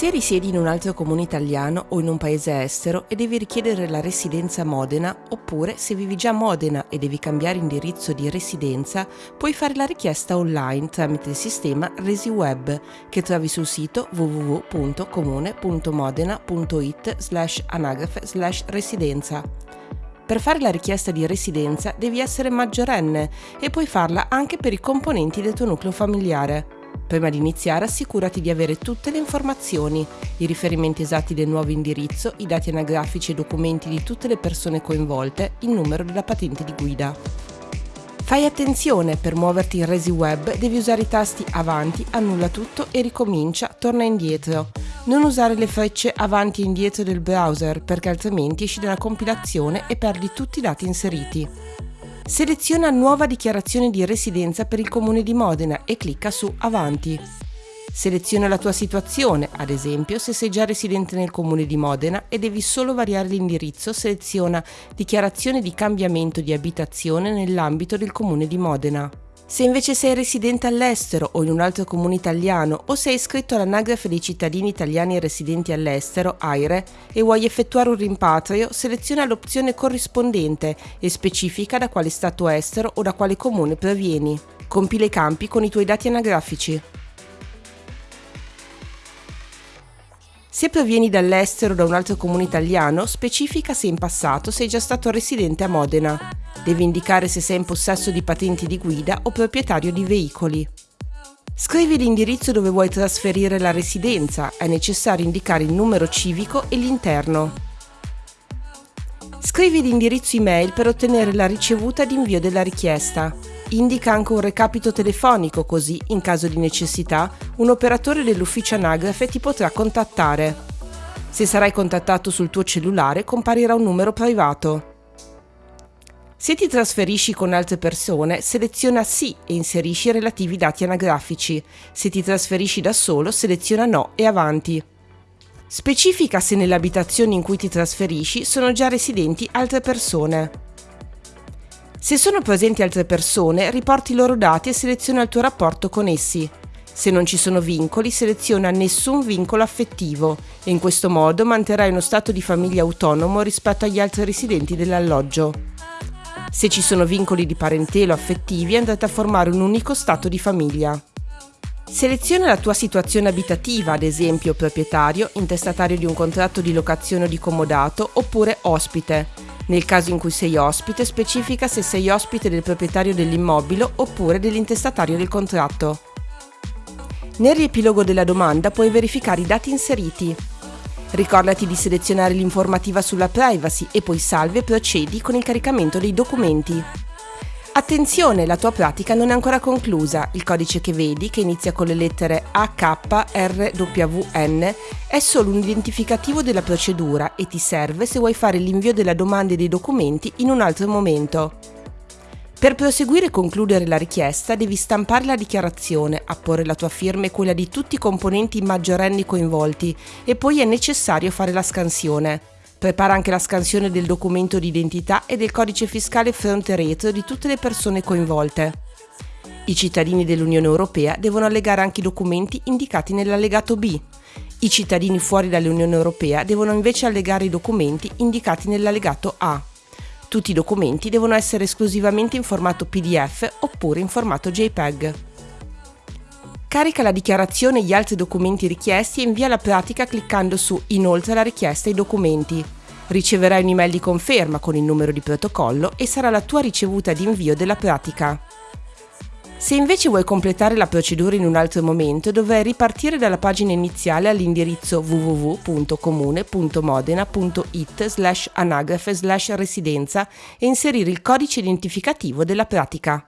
Se risiedi in un altro comune italiano o in un paese estero e devi richiedere la residenza a Modena, oppure se vivi già a Modena e devi cambiare indirizzo di residenza, puoi fare la richiesta online tramite il sistema ResiWeb che trovi sul sito www.comune.modena.it slash anagrafe slash residenza. Per fare la richiesta di residenza devi essere maggiorenne e puoi farla anche per i componenti del tuo nucleo familiare. Prima di iniziare assicurati di avere tutte le informazioni, i riferimenti esatti del nuovo indirizzo, i dati anagrafici e documenti di tutte le persone coinvolte, il numero della patente di guida. Fai attenzione, per muoverti in Resi Web devi usare i tasti avanti, annulla tutto e ricomincia, torna indietro. Non usare le frecce avanti e indietro del browser perché altrimenti esci dalla compilazione e perdi tutti i dati inseriti. Seleziona Nuova dichiarazione di residenza per il comune di Modena e clicca su Avanti. Seleziona la tua situazione, ad esempio se sei già residente nel comune di Modena e devi solo variare l'indirizzo, seleziona Dichiarazione di cambiamento di abitazione nell'ambito del comune di Modena. Se invece sei residente all'estero o in un altro comune italiano o sei iscritto all'anagrafe dei cittadini italiani residenti all'estero, AIRE, e vuoi effettuare un rimpatrio, seleziona l'opzione corrispondente e specifica da quale stato estero o da quale comune provieni. Compila i campi con i tuoi dati anagrafici. Se provieni dall'estero o da un altro comune italiano, specifica se in passato sei già stato residente a Modena. Devi indicare se sei in possesso di patenti di guida o proprietario di veicoli. Scrivi l'indirizzo dove vuoi trasferire la residenza, è necessario indicare il numero civico e l'interno. Scrivi l'indirizzo email per ottenere la ricevuta di invio della richiesta. Indica anche un recapito telefonico così, in caso di necessità, un operatore dell'ufficio anagrafe ti potrà contattare. Se sarai contattato sul tuo cellulare comparirà un numero privato. Se ti trasferisci con altre persone, seleziona Sì e inserisci i relativi dati anagrafici. Se ti trasferisci da solo, seleziona No e avanti. Specifica se nelle abitazioni in cui ti trasferisci sono già residenti altre persone. Se sono presenti altre persone, riporti i loro dati e seleziona il tuo rapporto con essi. Se non ci sono vincoli, seleziona nessun vincolo affettivo e in questo modo manterrai uno stato di famiglia autonomo rispetto agli altri residenti dell'alloggio. Se ci sono vincoli di parentelo affettivi andate a formare un unico stato di famiglia. Seleziona la tua situazione abitativa, ad esempio proprietario, intestatario di un contratto di locazione o di comodato, oppure ospite. Nel caso in cui sei ospite, specifica se sei ospite del proprietario dell'immobile oppure dell'intestatario del contratto. Nel riepilogo della domanda puoi verificare i dati inseriti. Ricordati di selezionare l'informativa sulla privacy e poi salvi e procedi con il caricamento dei documenti. Attenzione, la tua pratica non è ancora conclusa. Il codice che vedi, che inizia con le lettere AKRWN, è solo un identificativo della procedura e ti serve se vuoi fare l'invio della domanda e dei documenti in un altro momento. Per proseguire e concludere la richiesta devi stampare la dichiarazione, apporre la tua firma e quella di tutti i componenti maggiorenni coinvolti e poi è necessario fare la scansione. Prepara anche la scansione del documento di identità e del codice fiscale fronte retro di tutte le persone coinvolte. I cittadini dell'Unione Europea devono allegare anche i documenti indicati nell'allegato B. I cittadini fuori dall'Unione Europea devono invece allegare i documenti indicati nell'allegato A. Tutti i documenti devono essere esclusivamente in formato PDF oppure in formato JPEG. Carica la dichiarazione e gli altri documenti richiesti e invia la pratica cliccando su Inoltre la richiesta e i documenti. Riceverai un'email di conferma con il numero di protocollo e sarà la tua ricevuta di invio della pratica. Se invece vuoi completare la procedura in un altro momento, dovrai ripartire dalla pagina iniziale all'indirizzo www.comune.modena.it slash anagrafe slash residenza e inserire il codice identificativo della pratica.